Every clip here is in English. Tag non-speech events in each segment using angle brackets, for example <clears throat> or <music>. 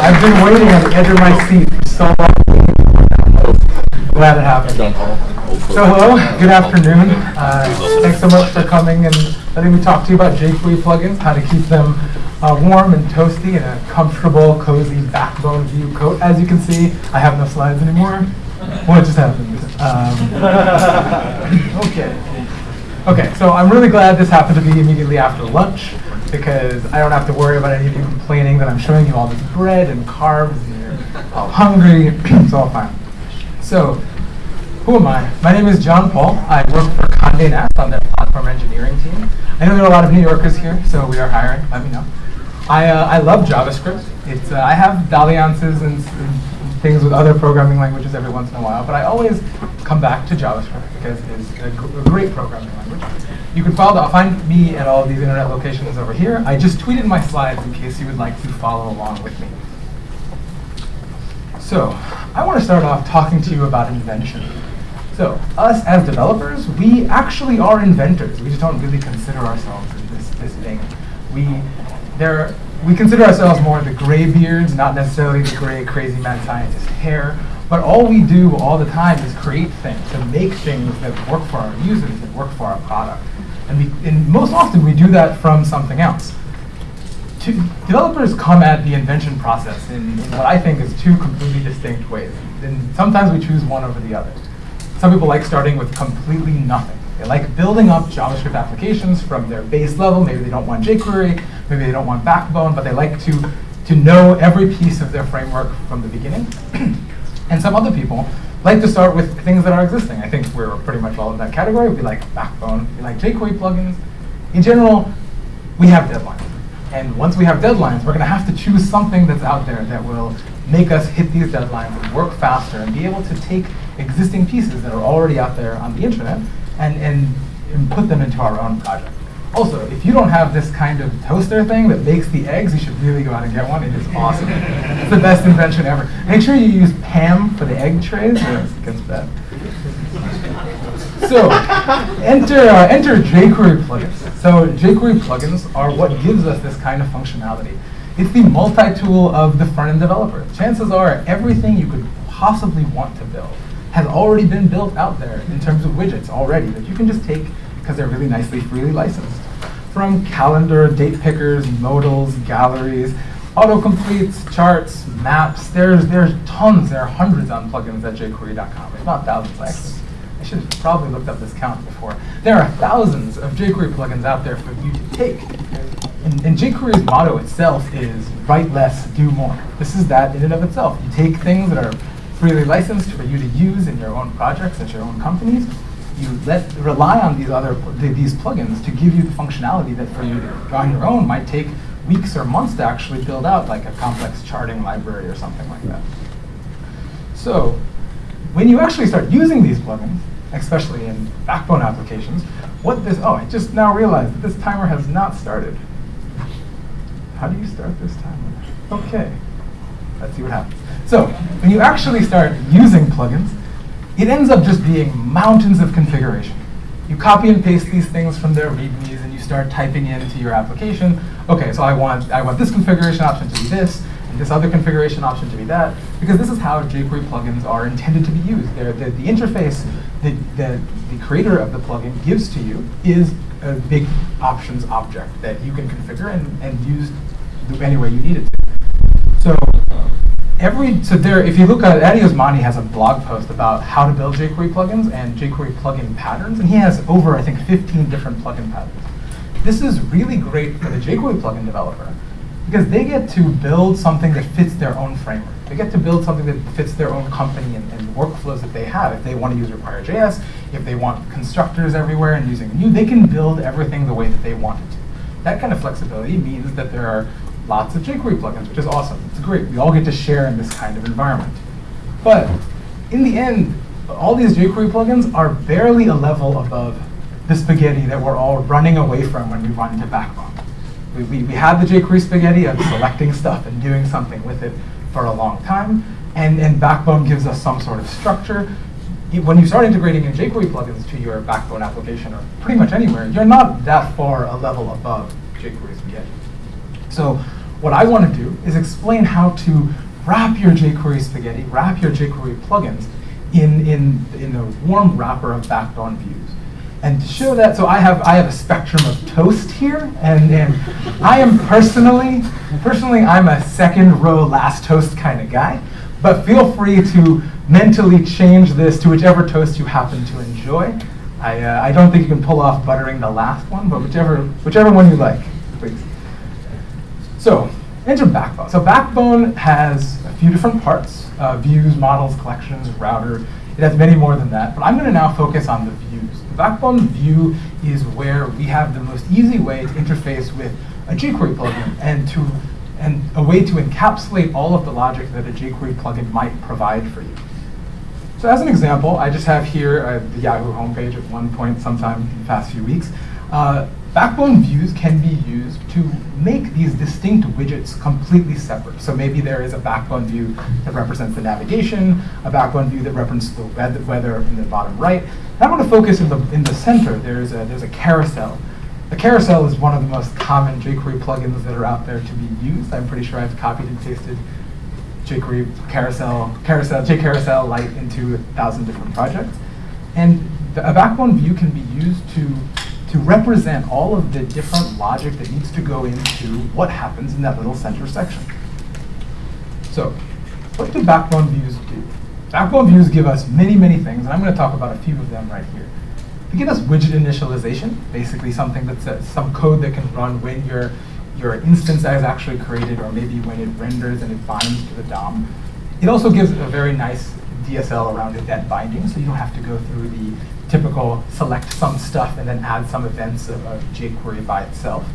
I've been waiting on the edge of my seat for so long. Glad it happened. So hello, good afternoon. Uh, thanks so much for coming and letting me talk to you about jQuery plugins, how to keep them uh, warm and toasty in a comfortable, cozy backbone view coat. As you can see, I have no slides anymore. What just happened? Um, <laughs> okay. Okay, so I'm really glad this happened to be immediately after lunch because I don't have to worry about any of you complaining that I'm showing you all this bread and carbs and you're all hungry. <clears throat> it's all fine. So, who am I? My name is John Paul. I work for Condé Nast on their platform engineering team. I know there are a lot of New Yorkers here, so we are hiring. Let me know. I, uh, I love JavaScript. It's, uh, I have dalliances and, and things with other programming languages every once in a while, but I always come back to JavaScript because it's a, a great programming language. You can follow, find me at all these internet locations over here. I just tweeted my slides in case you would like to follow along with me. So, I want to start off talking to you about invention. So, us as developers, we actually are inventors. We just don't really consider ourselves this, this thing. We, there, we consider ourselves more the gray beards, not necessarily the gray, crazy mad scientist hair. But all we do all the time is create things and make things that work for our users, that work for our product. And, we, and most often we do that from something else. To, developers come at the invention process in, in, what I think is two completely distinct ways. And sometimes we choose one over the other. Some people like starting with completely nothing. They like building up JavaScript applications from their base level. Maybe they don't want jQuery, maybe they don't want Backbone, but they like to, to know every piece of their framework from the beginning. <clears throat> and some other people like to start with things that are existing. I think we're pretty much all in that category. We like Backbone, we like jQuery plugins. In general, we have deadlines. And once we have deadlines, we're going to have to choose something that's out there that will make us hit these deadlines and work faster and be able to take existing pieces that are already out there on the internet and, and, and put them into our own project. Also, if you don't have this kind of toaster thing that makes the eggs, you should really go out and get one. It is awesome. it's the best invention ever. Make sure you use Pam for the egg trays, or it gets bad. So, enter, uh, enter jQuery plugins. So jQuery plugins are what gives us this kind of functionality. It's the multi-tool of the front-end developer. Chances are everything you could possibly want to build has already been built out there in terms of widgets already that you can just take because they're really nicely freely licensed. From calendar, date pickers, modals, galleries, autocompletes, charts, maps, there's, there's tons, there are hundreds on plugins at jQuery.com, It's not thousands actually. I should have probably looked up this count before. There are thousands of jQuery plugins out there for you to take. And, and jQuery's motto itself is write less, do more. This is that in and of itself. You take things that are freely licensed for you to use in your own projects at your own companies. You let rely on these other these plugins to give you the functionality that for you on your own might take weeks or months to actually build out, like a complex charting library or something like that. So when you actually start using these plugins, especially in Backbone applications, what this, oh, I just now realized that this timer has not started. How do you start this timer? Okay, let's see what happens. So when you actually start using plugins, it ends up just being mountains of configuration. You copy and paste these things from their readmes and you start typing into your application, okay, so I want, I want this configuration option to be this, and this other configuration option to be that, because this is how jQuery plugins are intended to be used. They're, the, the interface that the, the creator of the plugin gives to you is a big options object that you can configure and, and use any way you need it to. So every, so there, if you look at, Addy Osmani has a blog post about how to build jQuery plugins and jQuery plugin patterns, and he has over, I think, 15 different plugin patterns. This is really great for the jQuery plugin developer because they get to build something that fits their own framework. They get to build something that fits their own company and, and workflows that they have. If they want to use Require.js, if they want constructors everywhere and using new, they can build everything the way that they want it to. That kind of flexibility means that there are lots of jQuery plugins, which is awesome. It's great. We all get to share in this kind of environment. But in the end, all these jQuery plugins are barely a level above the spaghetti that we're all running away from when we run into Backbone. We, we, we had the jQuery spaghetti of selecting stuff and doing something with it for a long time, and, and Backbone gives us some sort of structure. When you start integrating in jQuery plugins to your Backbone application, or pretty much anywhere, you're not that far a level above jQuery spaghetti. So what I want to do is explain how to wrap your jQuery spaghetti, wrap your jQuery plugins in, in, in the warm wrapper of backbone views. And to show that, so I have I have a spectrum of toast here, and, and I am personally, personally I'm a second row last toast kind of guy, but feel free to mentally change this to whichever toast you happen to enjoy. I, uh, I don't think you can pull off buttering the last one, but whichever, whichever one you like, please. So, enter Backbone. So Backbone has a few different parts, uh, views, models, collections, router. It has many more than that, but I'm going to now focus on the views. The Backbone view is where we have the most easy way to interface with a jQuery plugin and to and a way to encapsulate all of the logic that a jQuery plugin might provide for you. So as an example, I just have here uh, the Yahoo homepage at one point sometime in the past few weeks. Uh, Backbone views can be used to make these distinct widgets completely separate. So maybe there is a backbone view that represents the navigation, a backbone view that represents the weather in the bottom right. And I want to focus in the, in the center. There's a, there's a carousel. The carousel is one of the most common jQuery plugins that are out there to be used. I'm pretty sure I've copied and pasted jQuery carousel, carousel, jCarousel Lite into a thousand different projects. And the, a backbone view can be used to, to represent all of the different logic that needs to go into what happens in that little center section. So what do backbone views do? Backbone views give us many, many things, and I'm going to talk about a few of them right here. They give us widget initialization, basically something that's some code that can run when you're your instance is actually created or maybe when it renders and it binds to the DOM. It also gives a very nice DSL around event binding, so you don't have to go through the typical select some stuff and then add some events of, jQuery by itself.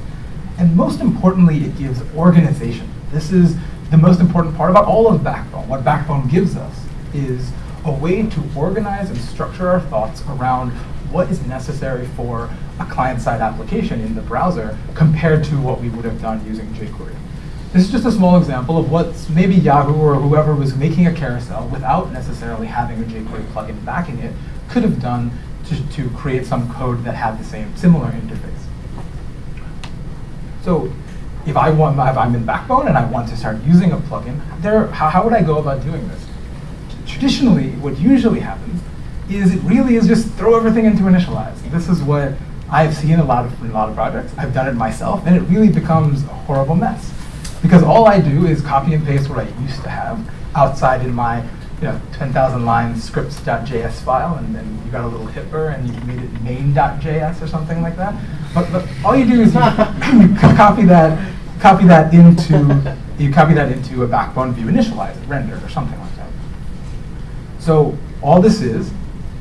And most importantly, it gives organization. This is the most important part about all of Backbone. What Backbone gives us is a way to organize and structure our thoughts around what is necessary for a client-side application in the browser compared to what we would have done using jQuery. This is just a small example of what maybe Yahoo or whoever was making a carousel without necessarily having a jQuery plugin backing it could have done to, to create some code that had the same similar interface. So if I want, if I'm in Backbone and I want to start using a plugin, there, how, how would I go about doing this? Traditionally, what usually happens is it really is just throw everything into initialize. This is what I've seen a lot of in a lot of projects. I've done it myself, and it really becomes a horrible mess. Because all I do is copy and paste what I used to have outside in my you know, 10,000 line scripts.js file, and then you got a little hipper, and you made it main.js or something like that. But, but all you do is you, <laughs> you copy that, copy that into you copy that into a backbone view initialize it, render, or something like that. So all this is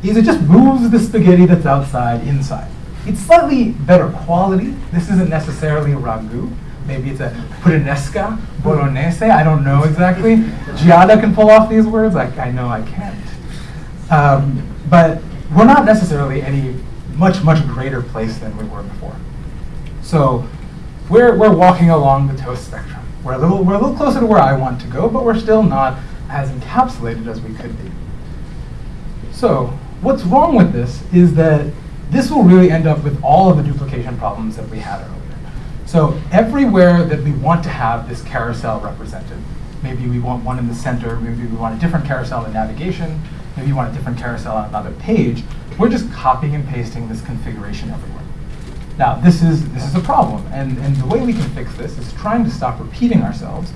is it just moves the spaghetti that's outside inside. It's slightly better quality. This isn't necessarily a ragu. Maybe it's a puttanesca, bolognese, I don't know exactly. Giada can pull off these words, I, I know I can't. Um, but we're not necessarily any much, much greater place than we were before. So we're, we're walking along the toast spectrum. We're a, little, we're a little closer to where I want to go, but we're still not as encapsulated as we could be. So what's wrong with this is that this will really end up with all of the duplication problems that we had earlier. So everywhere that we want to have this carousel represented, maybe we want one in the center, maybe we want a different carousel in navigation, maybe you want a different carousel on another page, we're just copying and pasting this configuration everywhere. Now, this is, this is a problem, and, and the way we can fix this is trying to stop repeating ourselves.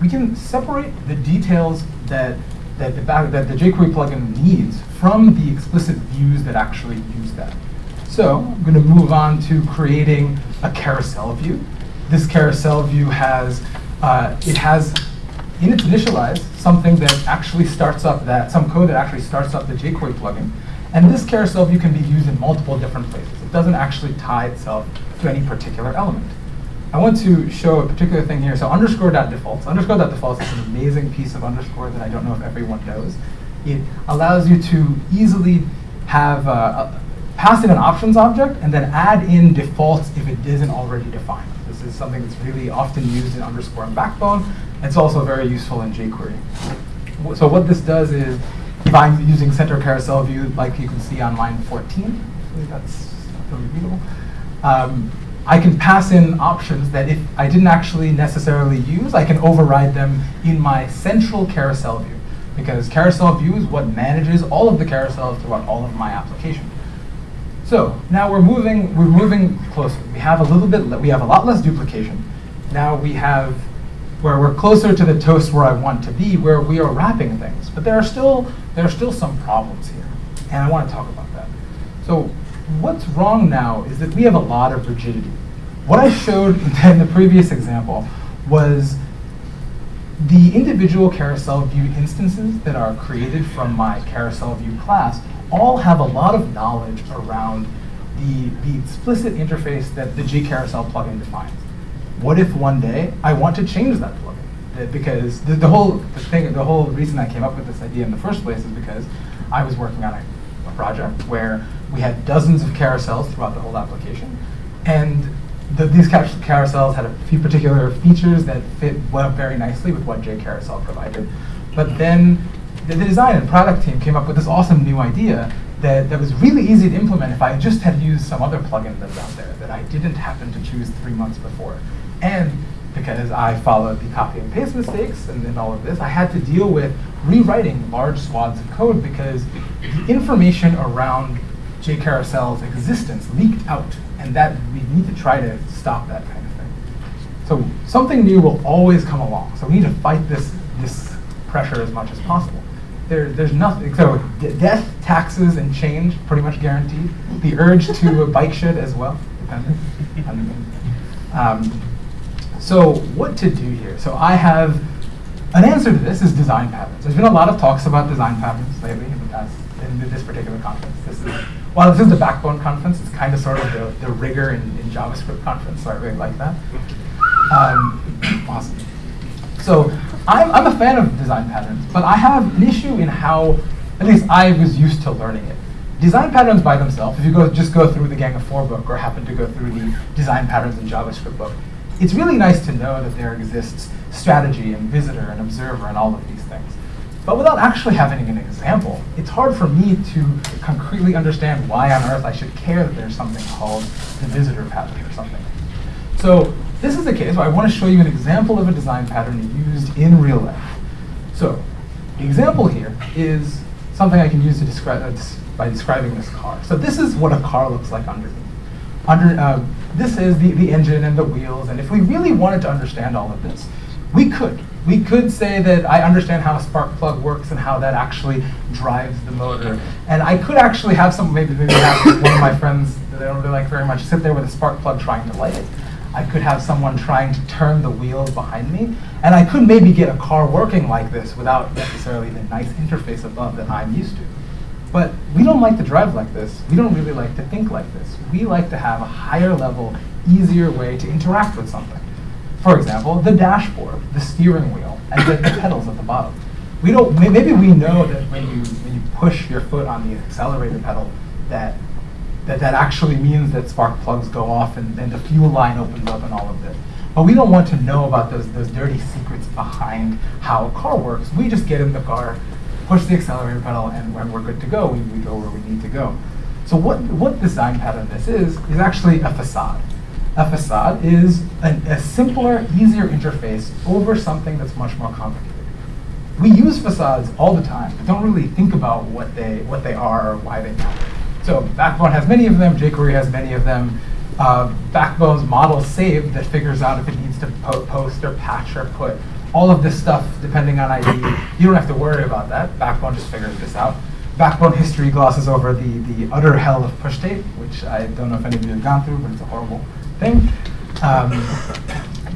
We can separate the details that that the, that the jQuery plugin needs from the explicit views that actually use that. So I'm going to move on to creating a carousel view. This carousel view has, uh, it has in its initialize something that actually starts up that, some code that actually starts up the jQuery plugin. And this carousel view can be used in multiple different places. It doesn't actually tie itself to any particular element. I want to show a particular thing here. So underscore.defaults. Underscore.defaults is an amazing piece of underscore that I don't know if everyone knows. It allows you to easily have uh, pass in an options object and then add in defaults if it isn't already defined. This is something that's really often used in underscore and backbone. It's also very useful in jQuery. So what this does is, if I'm using center carousel view, like you can see on line 14, that's readable. Um, I can pass in options that if I didn't actually necessarily use, I can override them in my central carousel view. Because carousel view is what manages all of the carousels throughout all of my application. So now we're moving, we're moving closer. We have a little bit, we have a lot less duplication. Now we have, where we're closer to the toast where I want to be, where we are wrapping things. But there are still, there are still some problems here. And I want to talk about that. So what's wrong now is that we have a lot of rigidity. What I showed <laughs> in the previous example was the individual carousel view instances that are created from my carousel view class all have a lot of knowledge around the, the explicit interface that the jCarousel plugin defines. What if one day I want to change that plugin? Uh, because the, the whole the thing, the whole reason I came up with this idea in the first place is because I was working on a, a project where we had dozens of carousels throughout the whole application, and the, these carousels had a few particular features that fit well very nicely with what jCarousel provided. But then the, the, design and product team came up with this awesome new idea that, that was really easy to implement if I just had used some other plugin that's out there that I didn't happen to choose three months before. And because I followed the copy and paste mistakes and then all of this, I had to deal with rewriting large swaths of code because the information around jCarousel's existence leaked out, and that we need to try to stop that kind of thing. So something new will always come along. So we need to fight this, this pressure as much as possible. There, there's nothing, so death, taxes, and change, pretty much guaranteed. The urge to <laughs> bike shed as well, depending. <laughs> Um, so what to do here? So I have, an answer to this is design patterns. There's been a lot of talks about design patterns lately in the past, in this particular conference. This is, while this is the Backbone conference, it's kind of sort of the, the rigor in, in JavaScript conference, so I really like that. Um, <clears throat> awesome. So I'm, I'm a fan of design patterns, but I have an issue in how, at least I was used to learning it. Design patterns by themselves, if you go just go through the Gang of Four book or happen to go through the design patterns in JavaScript book, it's really nice to know that there exists strategy and visitor and observer and all of these things. But without actually having an example, it's hard for me to concretely understand why on earth I should care that there's something called the visitor pattern or something. So this is the case where I want to show you an example of a design pattern used in real life. So the example here is something I can use to describe uh, by describing this car. So this is what a car looks like underneath. Under, uh, this is the, the engine and the wheels, and if we really wanted to understand all of this, we could. We could say that I understand how a spark plug works and how that actually drives the motor. And I could actually have some, maybe, maybe have one of my friends that I don't really like very much sit there with a spark plug trying to light it. I could have someone trying to turn the wheels behind me. And I could maybe get a car working like this without necessarily the nice interface above that I'm used to. But we don't like to drive like this. We don't really like to think like this. We like to have a higher level, easier way to interact with something. For example, the dashboard, the steering wheel, and the, pedals at the bottom. We don't, maybe we know that when you, when you push your foot on the accelerator pedal, that that that actually means that spark plugs go off and, and the fuel line opens up and all of this. But we don't want to know about those, those dirty secrets behind how a car works. We just get in the car, push the accelerator pedal, and when we're good to go, we, we go where we need to go. So what, what design pattern this is, is actually a facade. A facade is an, a simpler, easier interface over something that's much more complicated. We use facades all the time, but don't really think about what they, what they are or why they matter. So Backbone has many of them, jQuery has many of them. Uh, Backbone's model save that figures out if it needs to po post or patch or put all of this stuff depending on ID. You don't have to worry about that. Backbone just figures this out. Backbone history glosses over the, the utter hell of pushState, which I don't know if any of you have gone through, but it's a horrible thing. Um,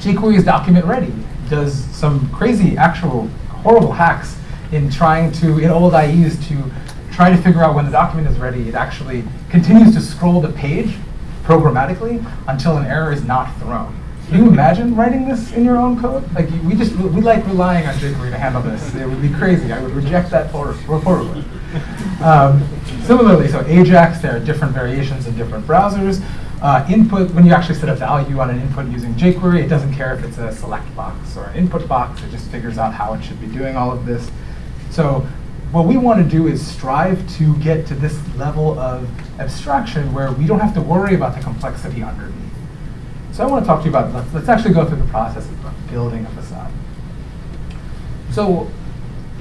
jQuery is document ready, does some crazy, actual, horrible hacks in trying to, in old IEs, to try to figure out when the document is ready, it actually continues to scroll the page programmatically until an error is not thrown. Can you imagine writing this in your own code? Like we just we like relying on jQuery to handle this. It would be crazy. I would reject that reportedly. Um, similarly, so Ajax, there are different variations in different browsers. Uh, input, when you actually set a value on an input using jQuery, it doesn't care if it's a select box or an input box. It just figures out how it should be doing all of this. So what we want to do is strive to get to this level of abstraction where we don't have to worry about the complexity underneath. So I want to talk to you about, let's, actually go through the process of building a facade. So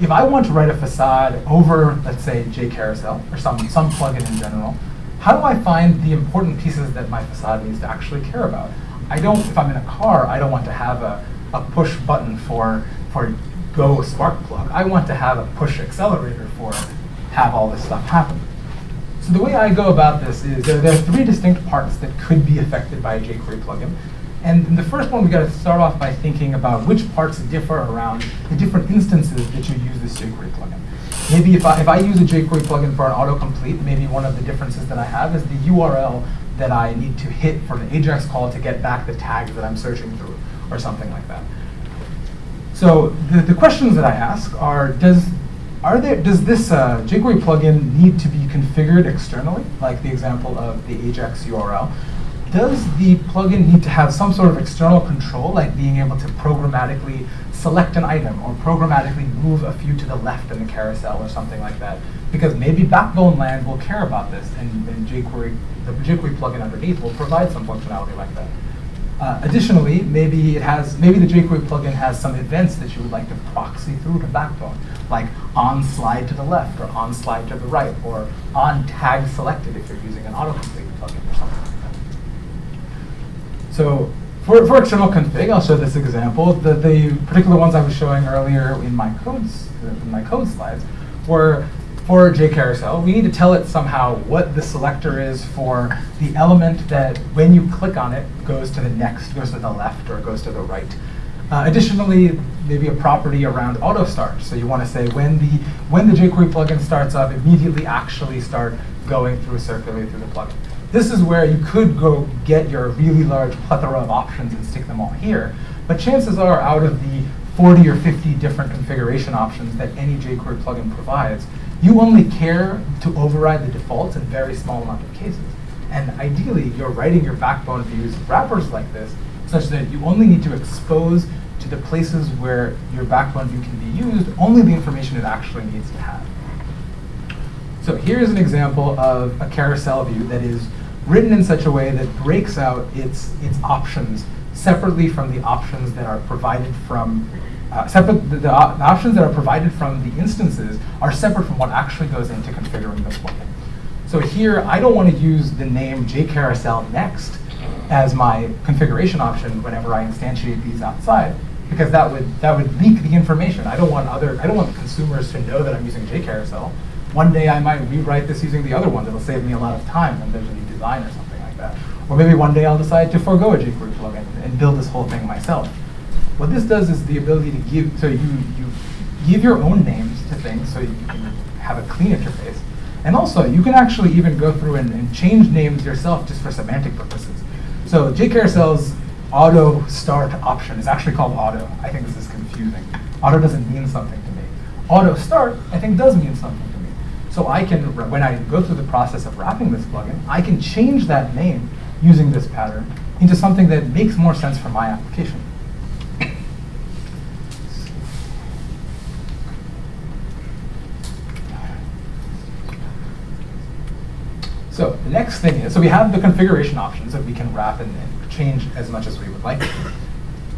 if I want to write a facade over, let's say, jCarousel, or some, some plugin in general, how do I find the important pieces that my facade needs to actually care about? I don't, if I'm in a car, I don't want to have a, a push button for, for go spark plug. I want to have a push accelerator for have all this stuff happen. So the way I go about this is there, there are three distinct parts that could be affected by a jQuery plugin. And the first one, we got to start off by thinking about which parts differ around the different instances that you use this jQuery plugin. Maybe if I, if I use a jQuery plugin for an autocomplete, maybe one of the differences that I have is the URL that I need to hit for the AJAX call to get back the tags that I'm searching through, or something like that. So the, the questions that I ask are, does are there, does this uh, jQuery plugin need to be configured externally, like the example of the Ajax URL? Does the plugin need to have some sort of external control, like being able to programmatically select an item or programmatically move a few to the left in the carousel or something like that? Because maybe Backbone Land will care about this, and, and jQuery, the jQuery plugin underneath will provide some functionality like that. Uh, additionally, maybe it has maybe the jQuery plugin has some events that you would like to proxy through to Backbone, like on slide to the left or on slide to the right, or on tag selected if you're using an autocomplete plugin or something like that. So for, for external config, I'll show this example. The, the particular ones I was showing earlier in my codes in my code slides were for jCarousel, we need to tell it somehow what the selector is for the element that when you click on it goes to the next, goes to the left, or goes to the right. Uh, additionally, maybe a property around auto start. So you want to say when the when the jQuery plugin starts up, immediately actually start going through circulate through the plugin. This is where you could go get your really large plethora of options and stick them all here. But chances are out of the 40 or 50 different configuration options that any jQuery plugin provides, you only care to override the defaults in very small amount of cases. And ideally, you're writing your backbone views wrappers like this such that you only need to expose to the places where your backbone view can be used only the information it actually needs to have. So here's an example of a carousel view that is written in such a way that breaks out its, its options separately from the options that are provided from uh, separate, the, the, uh, the, options that are provided from the instances are separate from what actually goes into configuring this plugin. So here, I don't want to use the name jcarousel next as my configuration option whenever I instantiate these outside, because that would that would leak the information. I don't want other I don't want consumers to know that I'm using jcarousel. One day I might rewrite this using the other one that'll save me a lot of time when there's a new design or something like that. Or maybe one day I'll decide to forego a jQuery plugin and build this whole thing myself. What this does is the ability to give, so you, you give your own names to things so you can have a clean interface. And also, you can actually even go through and, and change names yourself just for semantic purposes. So jCarousel's auto start option is actually called auto. I think this is confusing. Auto doesn't mean something to me. Auto start, I think, does mean something to me. So I can, when I go through the process of wrapping this plugin, I can change that name using this pattern into something that makes more sense for my application. So the next thing is, so we have the configuration options that we can wrap and, and change as much as we would like.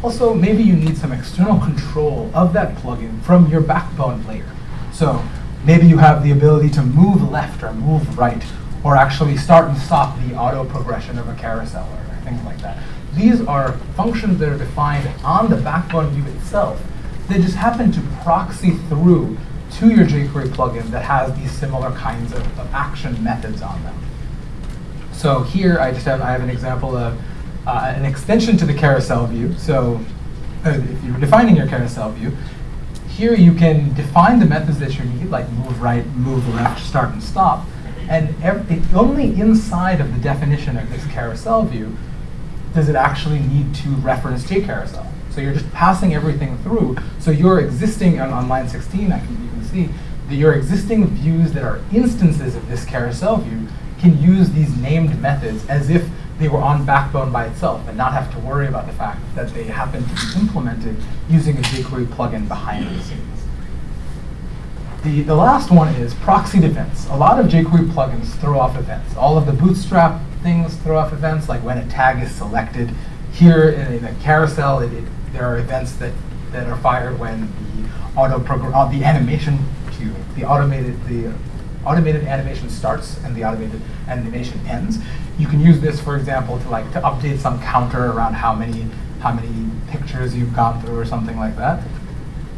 Also, maybe you need some external control of that plugin from your backbone layer. So maybe you have the ability to move left or move right, or actually start and stop the auto progression of a carousel or things like that. These are functions that are defined on the backbone view itself They just happen to proxy through to your jQuery plugin that has these similar kinds of, of action methods on them. So here I just have, I have an example of uh, an extension to the carousel view. So uh, if you're defining your carousel view, here you can define the methods that you need, like move right, move left, start and stop. And only inside of the definition of this carousel view does it actually need to reference jCarousel. So you're just passing everything through. So your existing, on, on line 16, I can, you can see that your existing views that are instances of this carousel view can use these named methods as if they were on Backbone by itself and not have to worry about the fact that they happen to be implemented using a jQuery plugin behind the scenes. The, the last one is proxied events. A lot of jQuery plugins throw off events. All of the Bootstrap things throw off events, like when a tag is selected, here in, in a carousel, it, it, there are events that, that are fired when the auto program, uh, the animation, me, the automated, the automated animation starts and the automated animation ends. You can use this, for example, to like to update some counter around how many how many pictures you've gone through or something like that.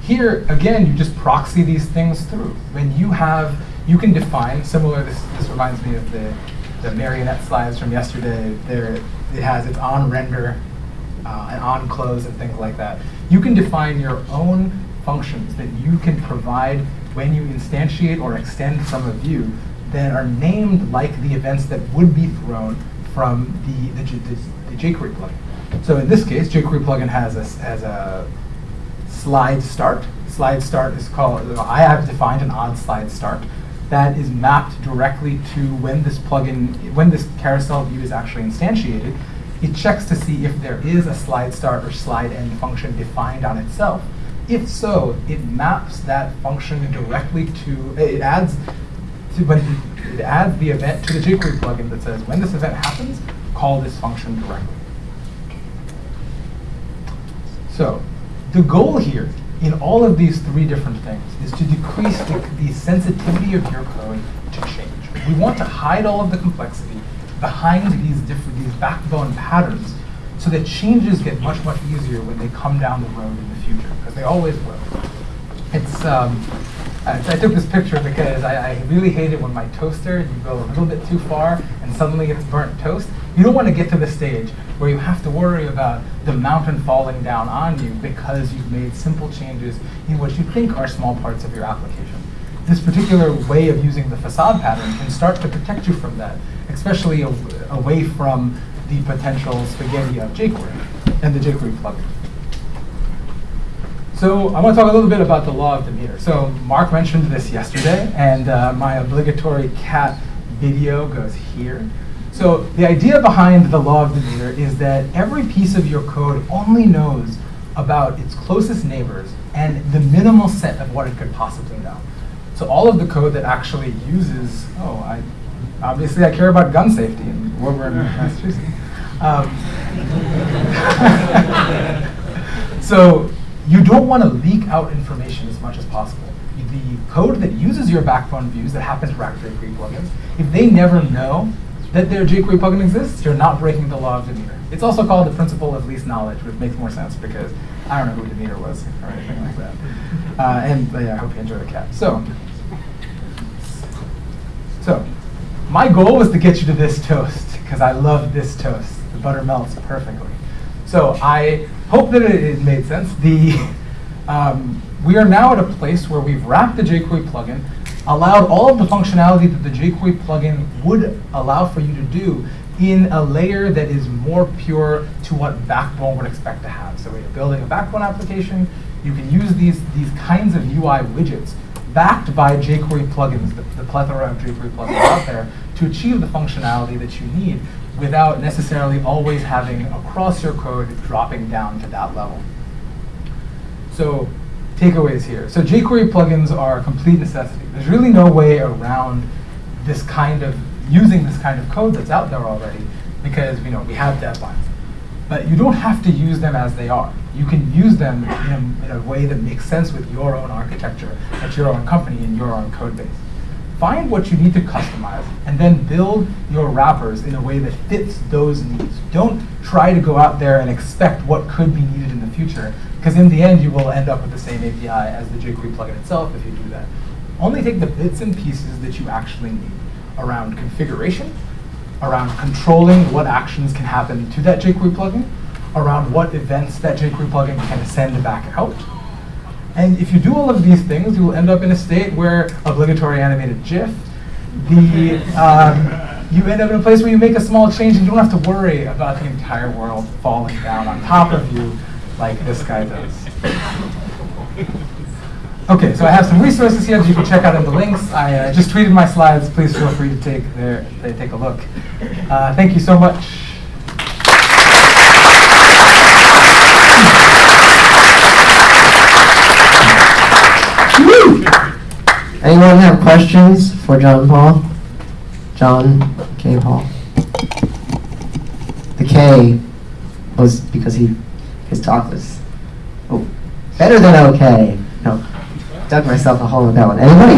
Here, again, you just proxy these things through. When you have, you can define, similar, this, this reminds me of the, the marionette slides from yesterday. There, it has its on render uh, and on close and things like that. You can define your own functions that you can provide when you instantiate or extend from a view that are named like the events that would be thrown from the, the, the, the jQuery plugin. So in this case, jQuery plugin has a, has a slide start. Slide start is called, I have defined an on slide start that is mapped directly to when this plugin, when this carousel view is actually instantiated. It checks to see if there is a slide start or slide end function defined on itself. If so, it maps that function directly to, it adds, to, but it adds the event to the jQuery plugin that says when this event happens, call this function directly. So the goal here in all of these three different things is to decrease the, the sensitivity of your code to change. We want to hide all of the complexity behind these different these backbone patterns so that changes get much, much easier when they come down the road in the future, because they always will. It's, um, I, I, took this picture because I, I, really hate it when my toaster, you go a little bit too far and suddenly it's burnt toast. You don't want to get to the stage where you have to worry about the mountain falling down on you because you've made simple changes in what you think are small parts of your application. This particular way of using the facade pattern can start to protect you from that, especially away from the potential spaghetti of jQuery and the jQuery plugin. So I want to talk a little bit about the law of Demeter. So Mark mentioned this yesterday, and uh, my obligatory cat video goes here. So the idea behind the law of Demeter is that every piece of your code only knows about its closest neighbors and the minimal set of what it could possibly know. So all of the code that actually uses, oh, I obviously I care about gun safety What we're in Woburn, Massachusetts. Um, <laughs> so you don't want to leak out information as much as possible. The code that uses your backbone views that happens to rack jQuery plugins, if they never know that their jQuery plugin exists, you're not breaking the law of Demeter. It's also called the principle of least knowledge, which makes more sense because I don't know who Demeter was or anything like that. Uh, and yeah, I hope you enjoy the cat. So, so my goal was to get you to this toast because I love this toast. The butter melts perfectly. So I hope that it, it made sense. The um, we are now at a place where we've wrapped the jQuery plugin allowed all of the functionality that the jQuery plugin would allow for you to do in a layer that is more pure to what Backbone would expect to have. So when you're building a Backbone application, you can use these, these kinds of UI widgets backed by jQuery plugins, the, the plethora of jQuery plugins out there, to achieve the functionality that you need without necessarily always having across your code dropping down to that level. So takeaways here. So jQuery plugins are a complete necessity. There's really no way around this kind of, using this kind of code that's out there already because you know we have deadlines. But you don't have to use them as they are. You can use them in a, in a way that makes sense with your own architecture, at your own company, and your own code base. Find what you need to customize, and then build your wrappers in a way that fits those needs. Don't try to go out there and expect what could be needed in the future, because in the end, you will end up with the same API as the jQuery plugin itself if you do that. Only take the bits and pieces that you actually need around configuration, around controlling what actions can happen to that jQuery plugin, around what events that jQuery plugin can send back out. And if you do all of these things, you will end up in a state where obligatory animated GIF, the, um, you end up in a place where you make a small change and you don't have to worry about the entire world falling down on top of you like this guy does. Okay, so I have some resources here that you can check out in the links. I uh, just tweeted my slides. Please feel free to take their, take a look. Uh, thank you so much. Anyone have questions for John Paul? John K. Paul. The K was because he his talk was oh, better than okay. No, dug myself a hole in that one. Anybody?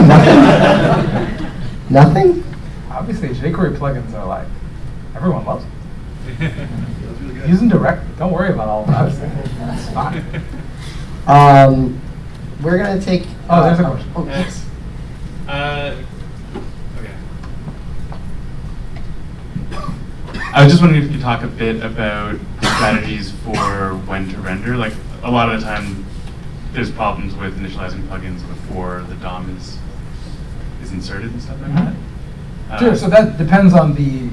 Nothing. Nothing. Obviously, jQuery plugins are like, everyone loves them. Using direct, don't worry about all of that. It's fine. Um, we're gonna take. Oh, there's a uh, question. Oh, yes. Uh, okay. I was just wondering if you could talk a bit about the strategies for when to render. Like a lot of the time, there's problems with initializing plugins before the DOM is is inserted and stuff like that. Uh, Sure, so that depends on the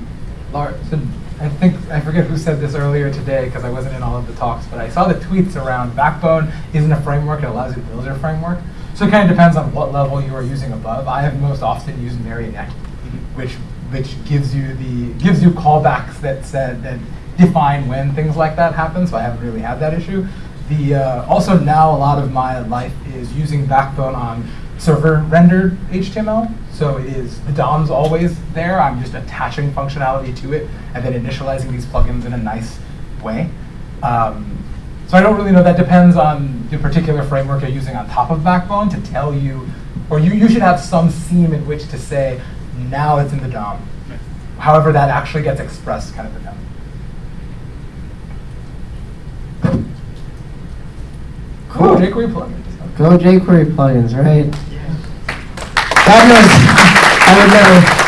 large, so I think, I forget who said this earlier today, because I wasn't in all of the talks, but I saw the tweets around Backbone isn't a framework, it allows you to build your framework. So it kind of depends on what level you are using above. I have most often used Marionette, which, which gives you the, gives you callbacks that said, that define when things like that happen, so I haven't really had that issue. The, uh, also now a lot of my life is using Backbone on server rendered HTML. So it is, the DOM's always there. I'm just attaching functionality to it and then initializing these plugins in a nice way. Um, so I don't really know, that depends on the particular framework you're using on top of Backbone to tell you, or you, you should have some seam in which to say, now it's in the DOM. However that actually gets expressed kind of depends. Cool. Cool, jQuery plugins. Go jQuery plugins, right? God knows, I would never.